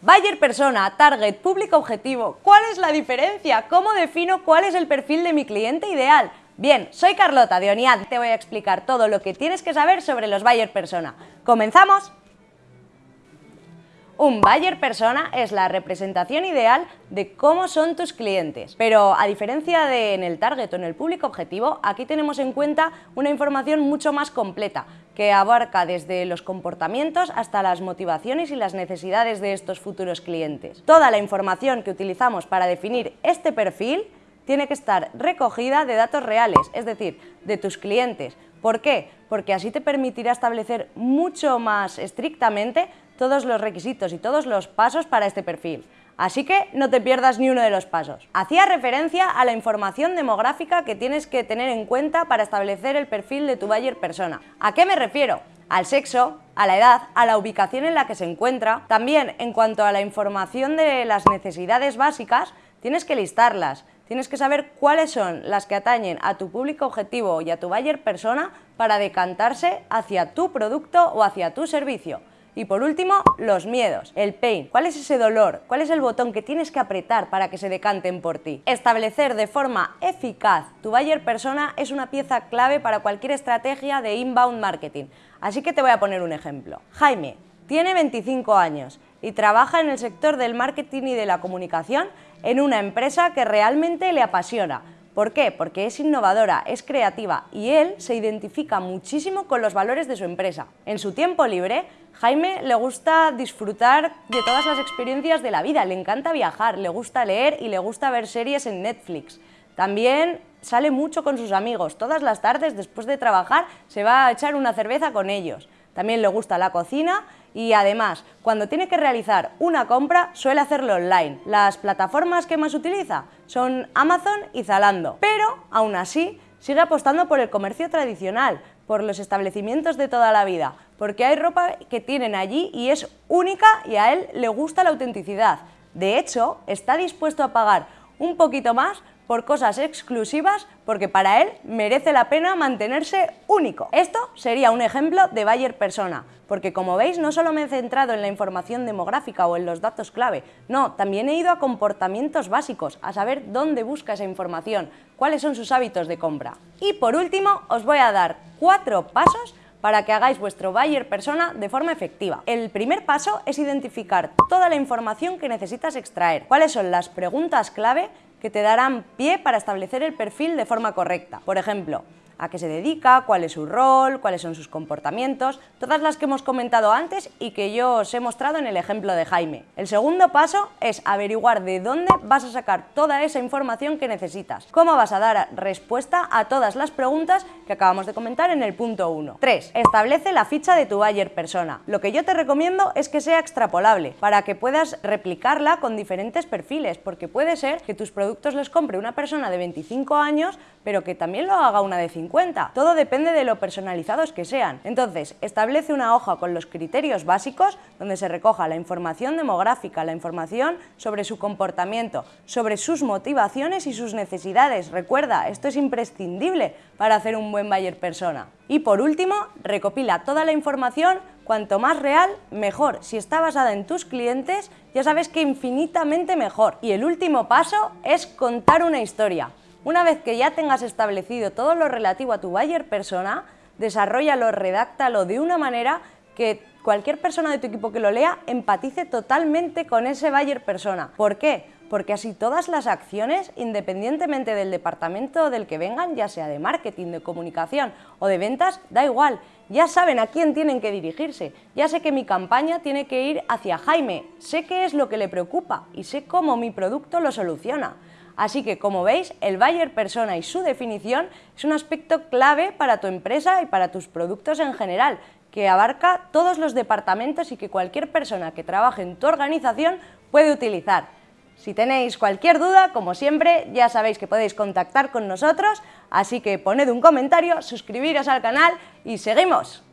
Bayer persona, target, público objetivo. ¿Cuál es la diferencia? ¿Cómo defino cuál es el perfil de mi cliente ideal? Bien, soy Carlota de Oniad. Te voy a explicar todo lo que tienes que saber sobre los Bayer persona. ¡Comenzamos! Un buyer persona es la representación ideal de cómo son tus clientes. Pero a diferencia de en el target o en el público objetivo, aquí tenemos en cuenta una información mucho más completa, que abarca desde los comportamientos hasta las motivaciones y las necesidades de estos futuros clientes. Toda la información que utilizamos para definir este perfil tiene que estar recogida de datos reales, es decir, de tus clientes. ¿Por qué? Porque así te permitirá establecer mucho más estrictamente todos los requisitos y todos los pasos para este perfil. Así que no te pierdas ni uno de los pasos. Hacía referencia a la información demográfica que tienes que tener en cuenta para establecer el perfil de tu buyer persona. ¿A qué me refiero? Al sexo, a la edad, a la ubicación en la que se encuentra. También en cuanto a la información de las necesidades básicas, tienes que listarlas. Tienes que saber cuáles son las que atañen a tu público objetivo y a tu buyer persona para decantarse hacia tu producto o hacia tu servicio. Y por último, los miedos, el pain. ¿Cuál es ese dolor? ¿Cuál es el botón que tienes que apretar para que se decanten por ti? Establecer de forma eficaz tu buyer persona es una pieza clave para cualquier estrategia de inbound marketing. Así que te voy a poner un ejemplo. Jaime tiene 25 años y trabaja en el sector del marketing y de la comunicación en una empresa que realmente le apasiona ¿Por qué? Porque es innovadora, es creativa y él se identifica muchísimo con los valores de su empresa. En su tiempo libre, Jaime le gusta disfrutar de todas las experiencias de la vida, le encanta viajar, le gusta leer y le gusta ver series en Netflix. También sale mucho con sus amigos, todas las tardes después de trabajar se va a echar una cerveza con ellos. También le gusta la cocina y además, cuando tiene que realizar una compra, suele hacerlo online. Las plataformas que más utiliza son Amazon y Zalando, pero aún así sigue apostando por el comercio tradicional, por los establecimientos de toda la vida, porque hay ropa que tienen allí y es única y a él le gusta la autenticidad. De hecho, está dispuesto a pagar un poquito más por cosas exclusivas porque para él merece la pena mantenerse único. Esto sería un ejemplo de buyer persona, porque como veis no solo me he centrado en la información demográfica o en los datos clave, no, también he ido a comportamientos básicos, a saber dónde busca esa información, cuáles son sus hábitos de compra. Y por último os voy a dar cuatro pasos para que hagáis vuestro buyer persona de forma efectiva. El primer paso es identificar toda la información que necesitas extraer, cuáles son las preguntas clave que te darán pie para establecer el perfil de forma correcta. Por ejemplo, a qué se dedica, cuál es su rol, cuáles son sus comportamientos, todas las que hemos comentado antes y que yo os he mostrado en el ejemplo de Jaime. El segundo paso es averiguar de dónde vas a sacar toda esa información que necesitas, cómo vas a dar respuesta a todas las preguntas que acabamos de comentar en el punto 1. 3. Establece la ficha de tu buyer persona. Lo que yo te recomiendo es que sea extrapolable, para que puedas replicarla con diferentes perfiles, porque puede ser que tus productos los compre una persona de 25 años, pero que también lo haga una de 50. Todo depende de lo personalizados que sean. Entonces, establece una hoja con los criterios básicos donde se recoja la información demográfica, la información sobre su comportamiento, sobre sus motivaciones y sus necesidades. Recuerda, esto es imprescindible para hacer un buen buyer persona. Y por último, recopila toda la información Cuanto más real, mejor. Si está basada en tus clientes, ya sabes que infinitamente mejor. Y el último paso es contar una historia. Una vez que ya tengas establecido todo lo relativo a tu buyer persona, desarrollalo, redáctalo de una manera que cualquier persona de tu equipo que lo lea empatice totalmente con ese buyer persona. ¿Por qué? Porque así todas las acciones, independientemente del departamento del que vengan, ya sea de marketing, de comunicación o de ventas, da igual, ya saben a quién tienen que dirigirse. Ya sé que mi campaña tiene que ir hacia Jaime, sé qué es lo que le preocupa y sé cómo mi producto lo soluciona. Así que, como veis, el buyer persona y su definición es un aspecto clave para tu empresa y para tus productos en general, que abarca todos los departamentos y que cualquier persona que trabaje en tu organización puede utilizar. Si tenéis cualquier duda, como siempre, ya sabéis que podéis contactar con nosotros, así que poned un comentario, suscribiros al canal y seguimos.